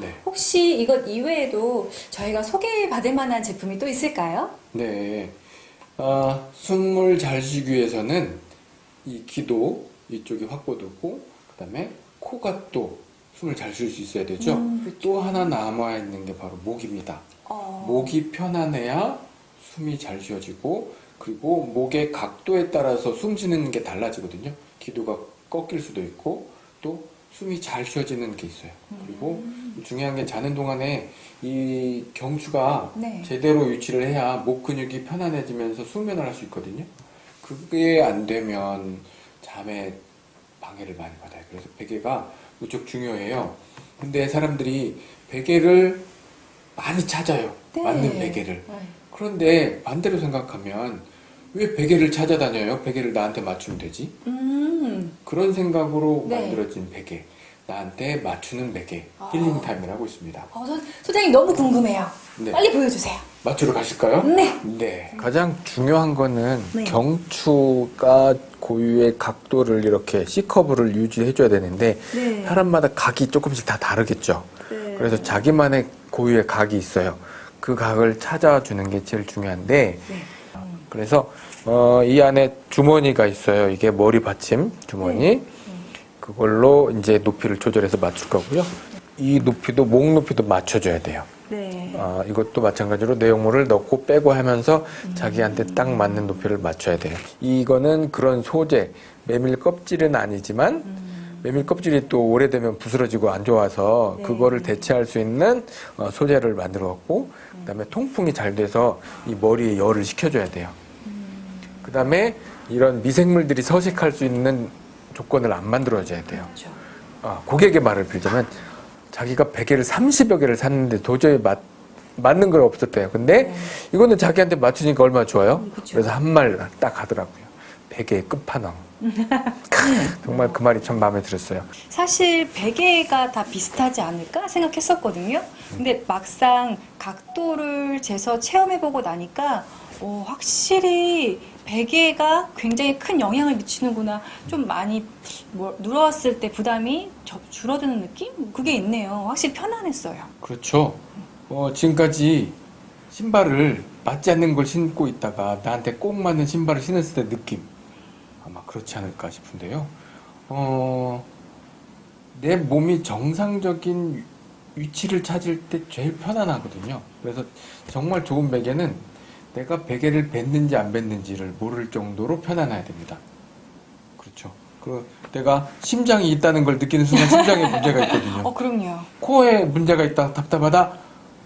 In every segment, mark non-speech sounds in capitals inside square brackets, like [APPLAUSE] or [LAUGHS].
네. 혹시 이것 이외에도 저희가 소개받을 만한 제품이 또 있을까요? 네. 아, 숨을 잘 쉬기 위해서는 이 기도 이쪽이 확보되고 그 다음에 코가 또 숨을 잘 쉴 수 있어야 되죠. 음, 또 하나 남아 있는 게 바로 목입니다. 어, 목이 편안해야 숨이 잘 쉬어지고 그리고 목의 각도에 따라서 숨 쉬는 게 달라지거든요. 기도가 꺾일 수도 있고 또 숨이 잘 쉬어지는 게 있어요. 그리고 중요한 게 자는 동안에 이 경추가 네. 제대로 위치를 해야 목 근육이 편안해지면서 숙면을 할 수 있거든요. 그게 안 되면 잠에 방해를 많이 받아요. 그래서 베개가 무척 중요해요. 근데 사람들이 베개를 많이 찾아요. 네. 맞는 베개를. 네. 그런데 반대로 생각하면 왜 베개를 찾아다녀요? 베개를 나한테 맞추면 되지? 음, 그런 생각으로 네. 만들어진 베개. 나한테 맞추는 베개. 아. 힐링 타임을 하고 있습니다. 어, 소, 소장님 너무 궁금해요. 네. 빨리 보여주세요. 맞추러 가실까요? 네. 네. 가장 중요한 거는 네. 경추가 고유의 각도를 이렇게 C커브를 유지해줘야 되는데 네. 사람마다 각이 조금씩 다 다르겠죠. 네. 그래서 자기만의 고유의 각이 있어요. 그 각을 찾아주는 게 제일 중요한데 네. 그래서 어, 이 안에 주머니가 있어요. 이게 머리 받침 주머니. 그걸로 이제 높이를 조절해서 맞출 거고요. 이 높이도 목 높이도 맞춰줘야 돼요. 네. 아, 이것도 마찬가지로 내용물을 넣고 빼고 하면서 자기한테 딱 맞는 높이를 맞춰야 돼요. 이거는 그런 소재, 메밀 껍질은 아니지만 메밀 껍질이 또 오래되면 부스러지고 안 좋아서 네. 그거를 대체할 수 있는 어, 소재를 만들었고 그다음에 통풍이 잘 돼서 이 머리에 열을 식혀줘야 돼요. 그다음에 이런 미생물들이 서식할 수 있는 조건을 안 만들어줘야 돼요. 그렇죠. 아, 고객의 말을 빌자면 자기가 베개를 30여 개를 샀는데 도저히 맞, 맞는 걸 없었대요. 근데 네. 이거는 자기한테 맞추니까 얼마나 좋아요? 음, 그쵸. 그래서 한 말 딱 하더라고요. 베개의 끝판왕. [LAUGHS] 정말 그 말이 참 마음에 들었어요. 사실 베개가 다 비슷하지 않을까 생각했었거든요. 근데 막상 각도를 재서 체험해보고 나니까 오, 확실히 베개가 굉장히 큰 영향을 미치는구나. 좀 많이 뭐 누웠을 때 부담이 저- 줄어드는 느낌? 그게 있네요. 확실히 편안했어요. 그렇죠. 어, 지금까지 신발을 맞지 않는 걸 신고 있다가 나한테 꼭 맞는 신발을 신었을 때 느낌 아마 그렇지 않을까 싶은데요. 어, 내 몸이 정상적인 위치를 찾을 때 제일 편안하거든요. 그래서 정말 좋은 베개는 내가 베개를 뱉는지 안 뱉는지를 모를 정도로 편안해야 됩니다. 그렇죠. 그 내가 심장이 있다는 걸 느끼는 순간 심장에 문제가 있거든요. [LAUGHS] 어, 그럼요. 코에 문제가 있다 답답하다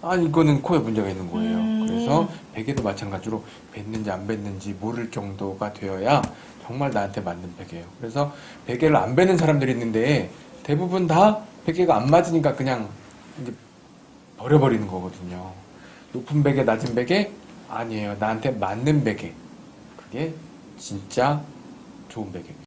아 이거는 코에 문제가 있는 거예요 음. 그래서 베개도 마찬가지로 뱉는지 안 뱉는지 모를 정도가 되어야 정말 나한테 맞는 베개예요 그래서 베개를 안 뱉는 사람들이 있는데 대부분 다 베개가 안 맞으니까 그냥 이제 버려버리는 거거든요 높은 베개 낮은 베개 아니에요. 나한테 맞는 베개. 그게 진짜 좋은 베개입니다